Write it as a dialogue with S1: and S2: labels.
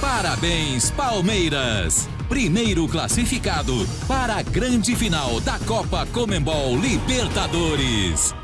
S1: Parabéns, Palmeiras! Primeiro classificado para a grande final da Copa Comembol Libertadores.